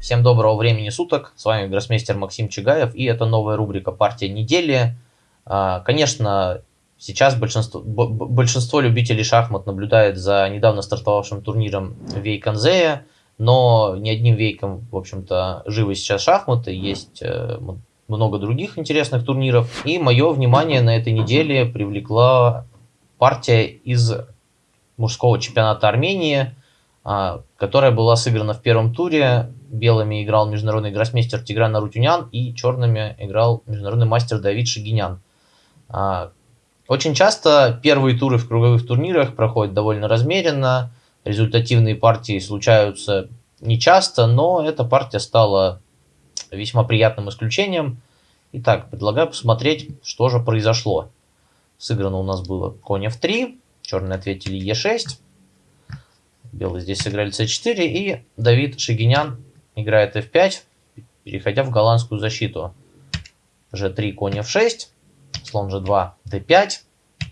Всем доброго времени суток, с вами гроссмейстер Максим Чигаев, и это новая рубрика «Партия недели». А, конечно, сейчас большинство, большинство любителей шахмат наблюдает за недавно стартовавшим турниром Вейконзея, но не одним вейком, в общем-то, живы сейчас шахматы, есть э, много других интересных турниров. И мое внимание на этой неделе привлекла партия из мужского чемпионата Армении, а, которая была сыграна в первом туре белыми играл международный гроссмейстер Тигран Арутюнян и черными играл международный мастер Давид Шигинян. А, очень часто первые туры в круговых турнирах проходят довольно размеренно, результативные партии случаются нечасто, но эта партия стала весьма приятным исключением. Итак, предлагаю посмотреть, что же произошло. Сыграно у нас было конь f3, черные ответили e6, белые здесь сыграли c4, и Давид Шигинян играет f5, переходя в голландскую защиту. g3, конь f6, слон g2, d5,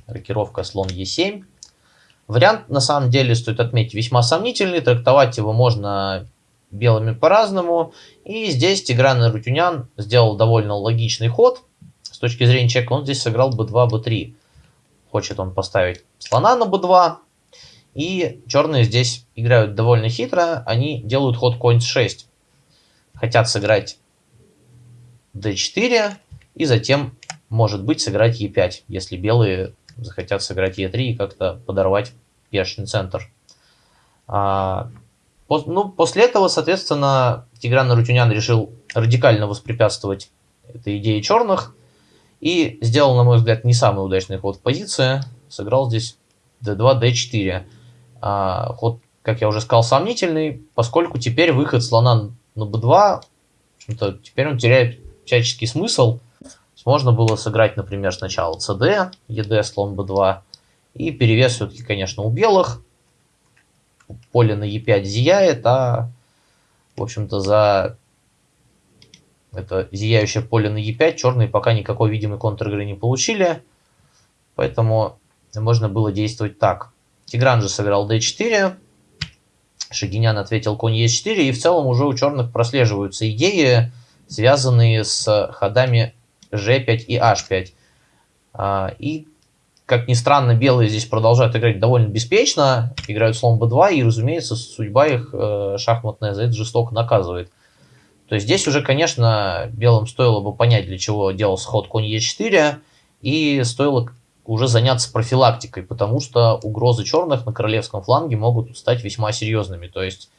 рокировка слон e7. Вариант, на самом деле, стоит отметить, весьма сомнительный. Трактовать его можно белыми по-разному. И здесь Тигран Рутюнян сделал довольно логичный ход. С точки зрения человека он здесь сыграл b2, b3. Хочет он поставить слона на b2. И черные здесь играют довольно хитро. Они делают ход конь 6 хотят сыграть d4 и затем, может быть, сыграть e5, если белые захотят сыграть e3 и как-то подорвать пешный центр. А, по, ну, после этого, соответственно, Тигран Рутюнян решил радикально воспрепятствовать этой идее черных и сделал, на мой взгляд, не самый удачный ход в позиции. Сыграл здесь d2, d4. А, ход, как я уже сказал, сомнительный, поскольку теперь выход слона на b2, в теперь он теряет всяческий смысл. Можно было сыграть, например, сначала cd, ед, слон b2, и перевес все-таки, конечно, у белых. Поле на e5 зияет, а, в общем-то, за это зияющее поле на e5 черные пока никакой видимой контр-игры не получили. Поэтому можно было действовать так. Тигран же сыграл d4, Шагинян ответил конь Е4, и в целом уже у черных прослеживаются идеи, связанные с ходами G5 и H5. А, и, как ни странно, белые здесь продолжают играть довольно беспечно, играют слон b2, и, разумеется, судьба их э, шахматная за это жестоко наказывает. То есть здесь уже, конечно, белым стоило бы понять, для чего делался ход конь Е4, и стоило уже заняться профилактикой, потому что угрозы черных на королевском фланге могут стать весьма серьезными. То есть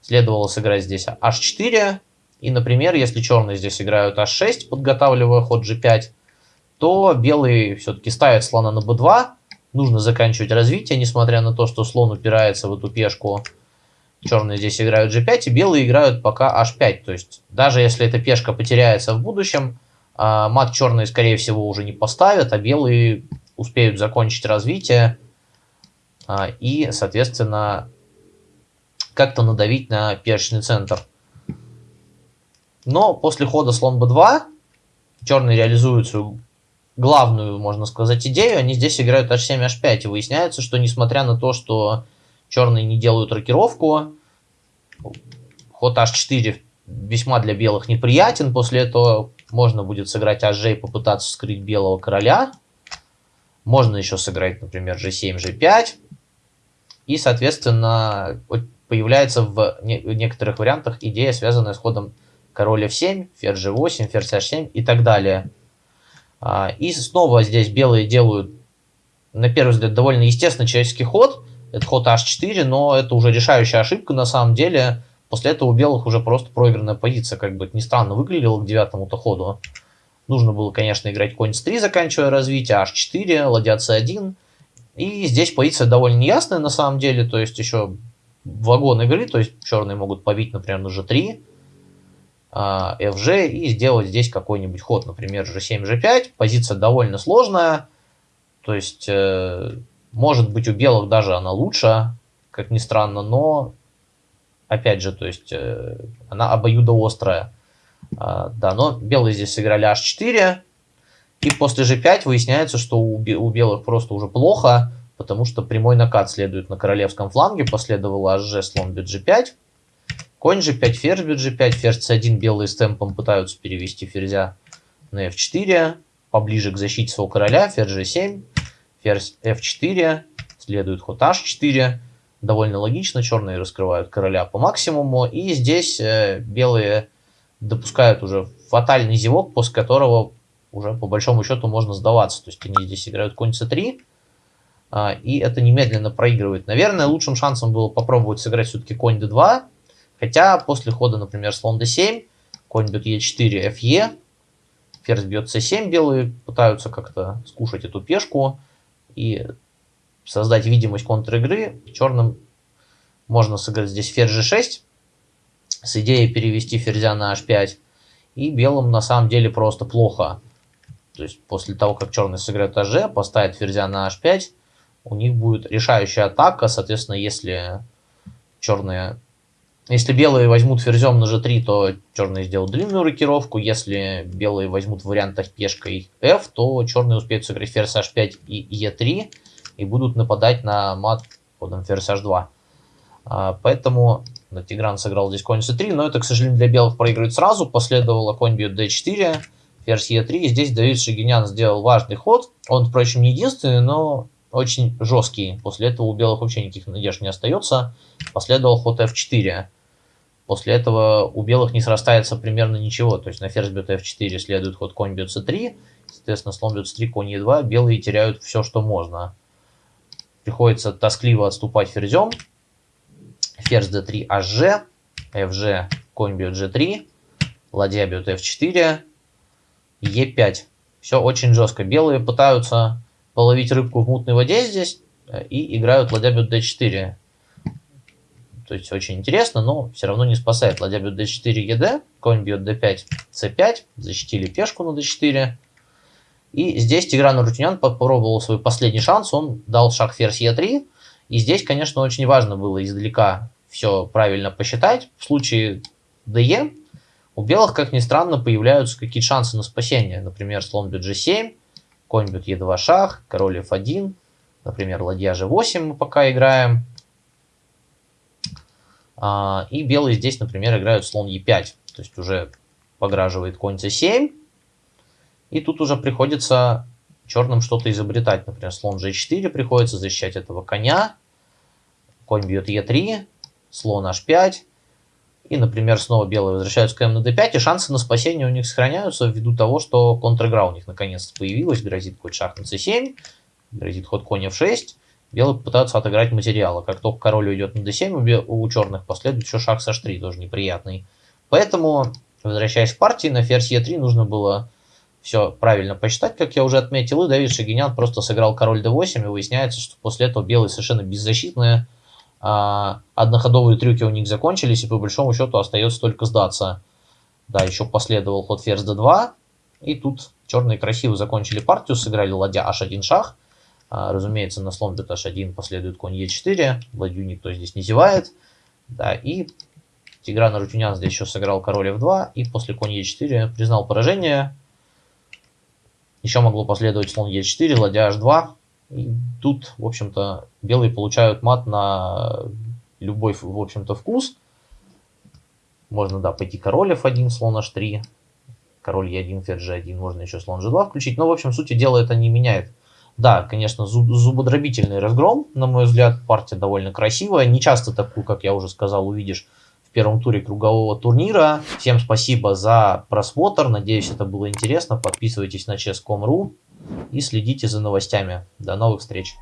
следовало сыграть здесь h4, и, например, если черные здесь играют h6, подготавливая ход g5, то белые все-таки ставят слона на b2, нужно заканчивать развитие, несмотря на то, что слон упирается в эту пешку. Черные здесь играют g5, и белые играют пока h5. То есть даже если эта пешка потеряется в будущем, а, мат черные, скорее всего, уже не поставят, а белые успеют закончить развитие а, и, соответственно, как-то надавить на пешечный центр. Но после хода слон b2 черные реализуют свою главную, можно сказать, идею. Они здесь играют h7, h5. И выясняется, что несмотря на то, что черные не делают рокировку, ход h4 весьма для белых неприятен. После этого можно будет сыграть hg и попытаться скрыть белого короля. Можно еще сыграть, например, g7, g5. И, соответственно, появляется в некоторых вариантах идея, связанная с ходом король f7, ферзь g8, ферзь h7 и так далее. А, и снова здесь белые делают, на первый взгляд, довольно естественный человеческий ход. Это ход h4, но это уже решающая ошибка на самом деле. После этого у белых уже просто проигранная позиция, как бы это ни странно выглядело к девятому-то ходу. Нужно было, конечно, играть конь с 3, заканчивая развитие, h4, ладья c1. И здесь позиция довольно неясная на самом деле, то есть еще вагон игры, то есть черные могут побить, например, на g3, fg и сделать здесь какой-нибудь ход, например, g7, g5. Позиция довольно сложная, то есть э, может быть у белых даже она лучше, как ни странно, но опять же, то есть э, она обоюдоострая. А, да, но белые здесь сыграли h4. И после g5 выясняется, что у, у белых просто уже плохо, потому что прямой накат следует на королевском фланге. Последовало hg, слон бит g5. Конь g5, ферзь бьет g5, ферзь c1, белые с темпом пытаются перевести ферзя на f4, поближе к защите своего короля, ферзь g7, ферзь f4, следует ход h4, довольно логично, черные раскрывают короля по максимуму, и здесь э, белые допускают уже фатальный зевок, после которого уже по большому счету можно сдаваться, то есть они здесь играют конь c3, а, и это немедленно проигрывает. Наверное, лучшим шансом было попробовать сыграть все-таки конь d2, хотя после хода, например, слон d7, конь бьет e4, fe, ферзь бьет c7, белые пытаются как-то скушать эту пешку и создать видимость контр-игры. Черным можно сыграть здесь ферзь g6 с идеей перевести ферзя на h5, и белым на самом деле просто плохо. То есть после того, как черный сыграет hg, поставит ферзя на h5, у них будет решающая атака. Соответственно, если черные... Если белые возьмут ферзем на g3, то черные сделают длинную рокировку. Если белые возьмут в вариантах пешкой f, то черные успеют сыграть ферзь h5 и e3 и будут нападать на мат ходом ферзь h2. А, поэтому Тигран сыграл здесь конь c3, но это, к сожалению, для белых проигрывает сразу. Последовало конь бьет d4, ферзь e3. Здесь Давид Шагинян сделал важный ход. Он, впрочем, не единственный, но очень жесткий. После этого у белых вообще никаких надежд не остается. Последовал ход f4. После этого у белых не срастается примерно ничего. То есть на ферзь бьет f4 следует ход конь бьет c3. Соответственно, слон бьет c3, конь e2. Белые теряют все, что можно. Приходится тоскливо отступать ферзем. Ферзь d3, hg. fg, конь бьет g3. Ладья бьет f4. e5. Все очень жестко. Белые пытаются половить рыбку в мутной воде здесь э, и играют ладья бьет d4. То есть очень интересно, но все равно не спасает. Ладья бьет d4, ед, конь бьет d5, c5, защитили пешку на d4. И здесь Тигран Рутинян попробовал свой последний шанс, он дал шаг ферзь e3. И здесь, конечно, очень важно было издалека все правильно посчитать. В случае de у белых, как ни странно, появляются какие-то шансы на спасение. Например, слон бьет g7, конь бьет e2 шах, король f1, например, ладья g8 мы пока играем. А, и белые здесь, например, играют слон e5, то есть уже пограживает конь c7. И тут уже приходится черным что-то изобретать. Например, слон g4 приходится защищать этого коня. Конь бьет e3, слон h5. И, например, снова белые возвращаются к на d5, и шансы на спасение у них сохраняются ввиду того, что контр-игра у них наконец-то появилась. Грозит ход шах на c7, грозит ход конь f6. Белые пытаются отыграть материалы. Как только король уйдет на d7, у черных последует еще шах с h3, тоже неприятный. Поэтому, возвращаясь к партии, на ферзь e3 нужно было все правильно посчитать, как я уже отметил. И Давид Шагинян просто сыграл король d8, и выясняется, что после этого белые совершенно беззащитные одноходовые трюки у них закончились, и по большому счету остается только сдаться. Да, еще последовал ход ферзь d2, и тут черные красиво закончили партию, сыграли ладья h1 шах. А, разумеется, на слон бьет h1 последует конь e4, ладью никто здесь не зевает. Да, и Тигран Рутюнян здесь еще сыграл король f2, и после конь e4 признал поражение. Еще могло последовать слон e4, ладья h2, и тут, в общем-то, белые получают мат на любой, в общем-то, вкус. Можно, да, пойти король f1, слон h3, король e1, ферзь g1, можно еще слон g2 включить. Но, в общем, сути дела это не меняет. Да, конечно, зуб зубодробительный разгром, на мой взгляд, партия довольно красивая. Не часто такую, как я уже сказал, увидишь в первом туре кругового турнира. Всем спасибо за просмотр, надеюсь, это было интересно. Подписывайтесь на chess.com.ru и следите за новостями. До новых встреч!